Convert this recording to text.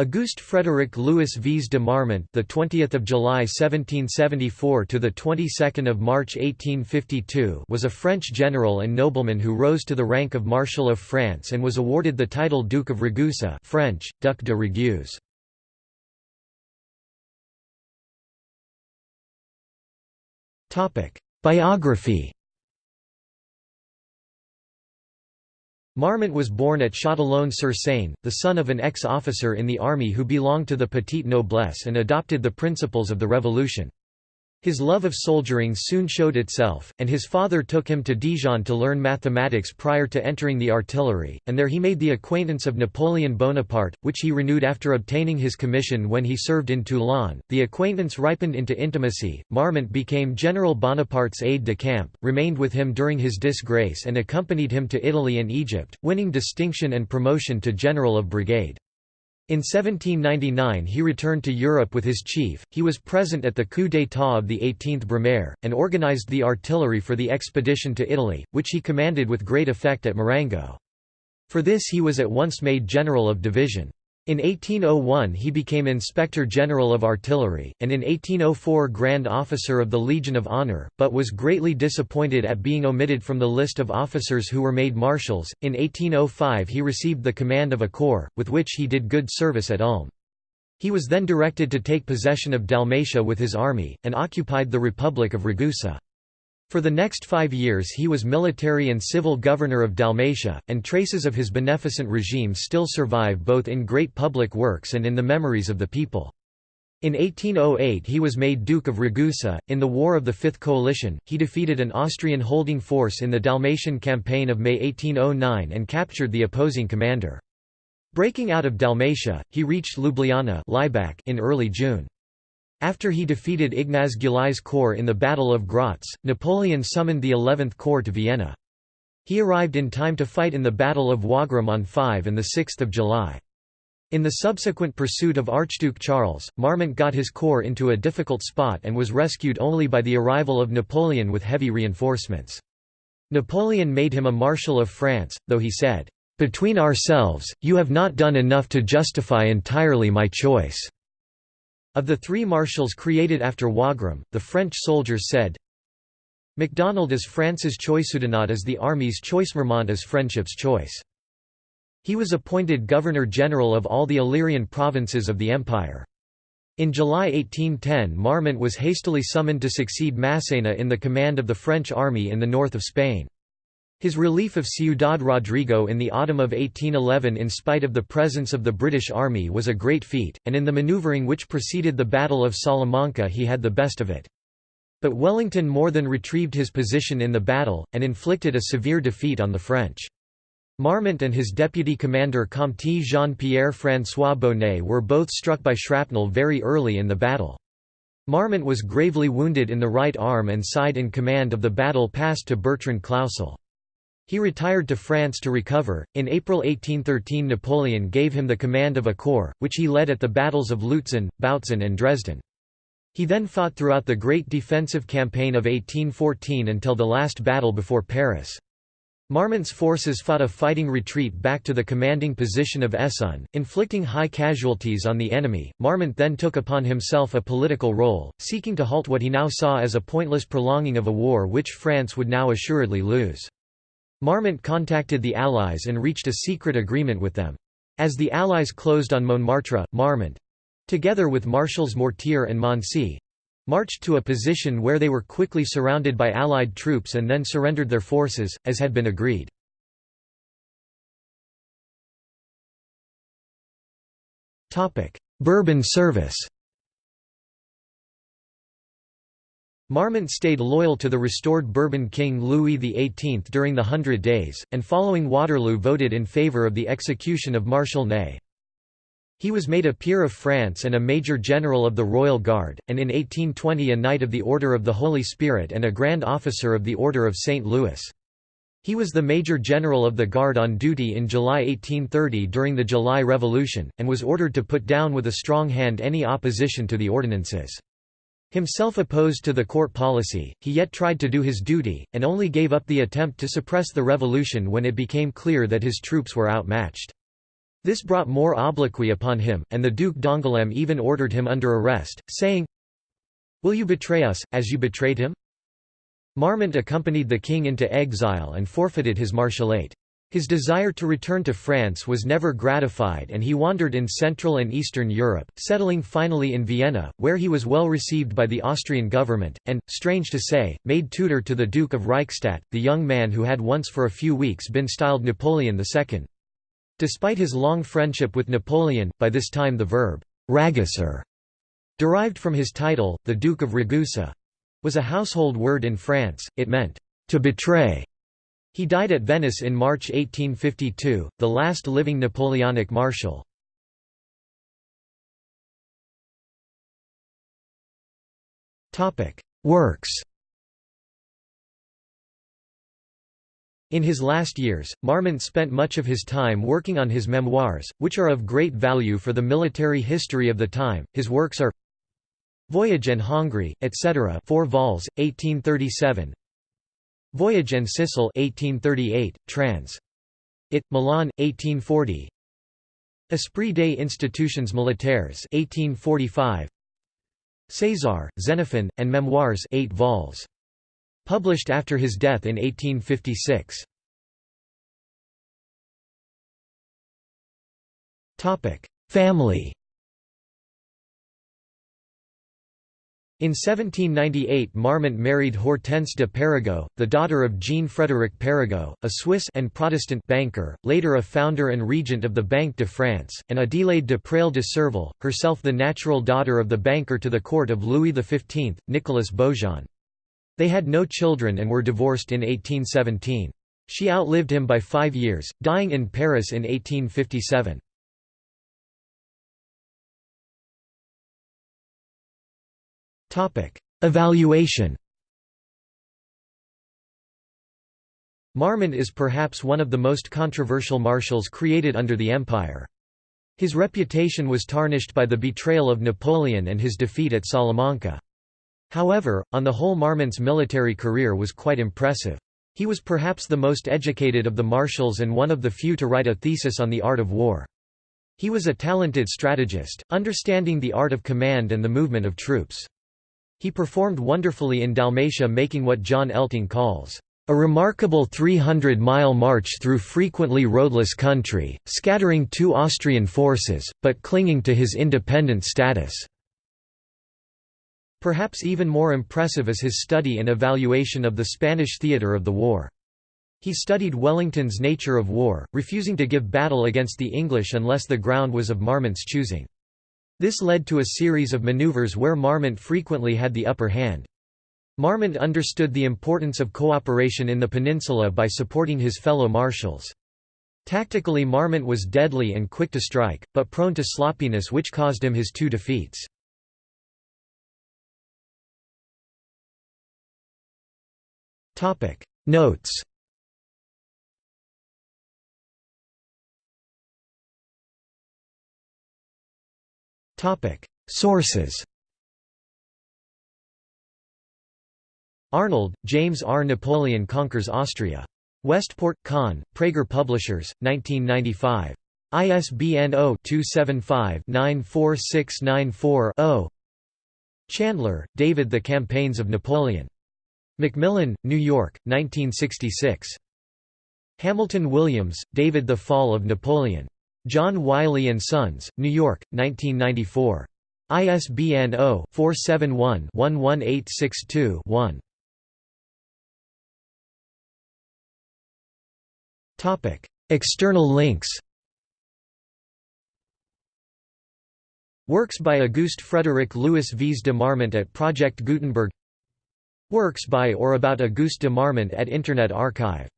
Auguste Frédéric Louis Viesse de Marmont, the 20th of July 1774 to the 22nd of March 1852, was a French general and nobleman who rose to the rank of Marshal of France and was awarded the title Duke of Ragusa, French Duc de Raguse. Topic: Biography Marmont was born at Châtillon-sur-Seine, the son of an ex-officer in the army who belonged to the petite noblesse and adopted the principles of the Revolution. His love of soldiering soon showed itself, and his father took him to Dijon to learn mathematics prior to entering the artillery, and there he made the acquaintance of Napoleon Bonaparte, which he renewed after obtaining his commission when he served in Toulon. The acquaintance ripened into intimacy. Marmont became General Bonaparte's aide de camp, remained with him during his disgrace, and accompanied him to Italy and Egypt, winning distinction and promotion to General of Brigade. In 1799 he returned to Europe with his chief, he was present at the coup d'état of the 18th Brumaire, and organized the artillery for the expedition to Italy, which he commanded with great effect at Marengo. For this he was at once made general of division. In 1801 he became Inspector General of Artillery, and in 1804 Grand Officer of the Legion of Honor, but was greatly disappointed at being omitted from the list of officers who were made marshals. In 1805 he received the command of a corps, with which he did good service at Ulm. He was then directed to take possession of Dalmatia with his army, and occupied the Republic of Ragusa. For the next five years he was military and civil governor of Dalmatia, and traces of his beneficent regime still survive both in great public works and in the memories of the people. In 1808 he was made Duke of Ragusa. In the War of the Fifth Coalition, he defeated an Austrian holding force in the Dalmatian campaign of May 1809 and captured the opposing commander. Breaking out of Dalmatia, he reached Ljubljana in early June. After he defeated Ignaz Gyulai's corps in the Battle of Graz, Napoleon summoned the 11th Corps to Vienna. He arrived in time to fight in the Battle of Wagram on 5 and 6 July. In the subsequent pursuit of Archduke Charles, Marmont got his corps into a difficult spot and was rescued only by the arrival of Napoleon with heavy reinforcements. Napoleon made him a Marshal of France, though he said, "'Between ourselves, you have not done enough to justify entirely my choice.' Of the three marshals created after Wagram, the French soldiers said, MacDonald is France's choice Oudinot is the army's choice Marmont is friendship's choice. He was appointed Governor-General of all the Illyrian provinces of the empire. In July 1810 Marmont was hastily summoned to succeed Massena in the command of the French army in the north of Spain. His relief of Ciudad Rodrigo in the autumn of 1811 in spite of the presence of the British Army was a great feat, and in the manoeuvring which preceded the Battle of Salamanca he had the best of it. But Wellington more than retrieved his position in the battle, and inflicted a severe defeat on the French. Marmont and his deputy commander Comte Jean-Pierre François Bonnet were both struck by shrapnel very early in the battle. Marmont was gravely wounded in the right arm and side in command of the battle passed to Bertrand Clausel. He retired to France to recover. In April 1813, Napoleon gave him the command of a corps, which he led at the battles of Lutzen, Bautzen, and Dresden. He then fought throughout the great defensive campaign of 1814 until the last battle before Paris. Marmont's forces fought a fighting retreat back to the commanding position of Essonne, inflicting high casualties on the enemy. Marmont then took upon himself a political role, seeking to halt what he now saw as a pointless prolonging of a war which France would now assuredly lose. Marmont contacted the Allies and reached a secret agreement with them. As the Allies closed on Montmartre, Marmont—together with Marshals Mortier and Moncey—marched to a position where they were quickly surrounded by Allied troops and then surrendered their forces, as had been agreed. Bourbon service Marmont stayed loyal to the restored Bourbon King Louis XVIII during the Hundred Days, and following Waterloo voted in favour of the execution of Marshal Ney. He was made a peer of France and a Major General of the Royal Guard, and in 1820 a Knight of the Order of the Holy Spirit and a Grand Officer of the Order of St. Louis. He was the Major General of the Guard on duty in July 1830 during the July Revolution, and was ordered to put down with a strong hand any opposition to the ordinances. Himself opposed to the court policy, he yet tried to do his duty, and only gave up the attempt to suppress the revolution when it became clear that his troops were outmatched. This brought more obloquy upon him, and the Duke d'Angoulême even ordered him under arrest, saying, Will you betray us, as you betrayed him? Marmont accompanied the king into exile and forfeited his marshallate. His desire to return to France was never gratified and he wandered in Central and Eastern Europe, settling finally in Vienna, where he was well received by the Austrian government, and, strange to say, made tutor to the Duke of Reichstadt, the young man who had once for a few weeks been styled Napoleon II. Despite his long friendship with Napoleon, by this time the verb, «raguser», derived from his title, the Duke of Ragusa, was a household word in France, it meant, «to betray», he died at Venice in March 1852, the last living Napoleonic marshal. Works In his last years, Marmont spent much of his time working on his memoirs, which are of great value for the military history of the time. His works are Voyage en Hongrie, etc. 4 vols, 1837 Voyage en Sicile 1838, trans. It, Milan, 1840 Esprit des institutions militaires 1845 César, Xenophon, and Memoirs 8 vols. Published after his death in 1856. Family In 1798 Marmont married Hortense de Perregaux, the daughter of Jean-Frédéric Perregaux, a Swiss and Protestant banker, later a founder and regent of the Banque de France, and Adélaïde de Praille de Serval, herself the natural daughter of the banker to the court of Louis XV, Nicolas Beaujon. They had no children and were divorced in 1817. She outlived him by five years, dying in Paris in 1857. Evaluation Marmont is perhaps one of the most controversial marshals created under the Empire. His reputation was tarnished by the betrayal of Napoleon and his defeat at Salamanca. However, on the whole Marmont's military career was quite impressive. He was perhaps the most educated of the marshals and one of the few to write a thesis on the art of war. He was a talented strategist, understanding the art of command and the movement of troops. He performed wonderfully in Dalmatia making what John Elting calls, "...a remarkable 300-mile march through frequently roadless country, scattering two Austrian forces, but clinging to his independent status." Perhaps even more impressive is his study and evaluation of the Spanish theatre of the war. He studied Wellington's nature of war, refusing to give battle against the English unless the ground was of Marmont's choosing. This led to a series of maneuvers where Marmont frequently had the upper hand. Marmont understood the importance of cooperation in the peninsula by supporting his fellow marshals. Tactically Marmont was deadly and quick to strike, but prone to sloppiness which caused him his two defeats. Notes Sources Arnold, James R. Napoleon Conquers Austria. Westport, Conn, Praeger Publishers, 1995. ISBN 0-275-94694-0 Chandler, David The Campaigns of Napoleon. Macmillan, New York, 1966. Hamilton Williams, David The Fall of Napoleon. John Wiley & Sons, New York, 1994. ISBN 0-471-11862-1. External links Works by Auguste Frédéric Louis Viesse de Marmont at Project Gutenberg Works by or about Auguste de Marmont at Internet Archive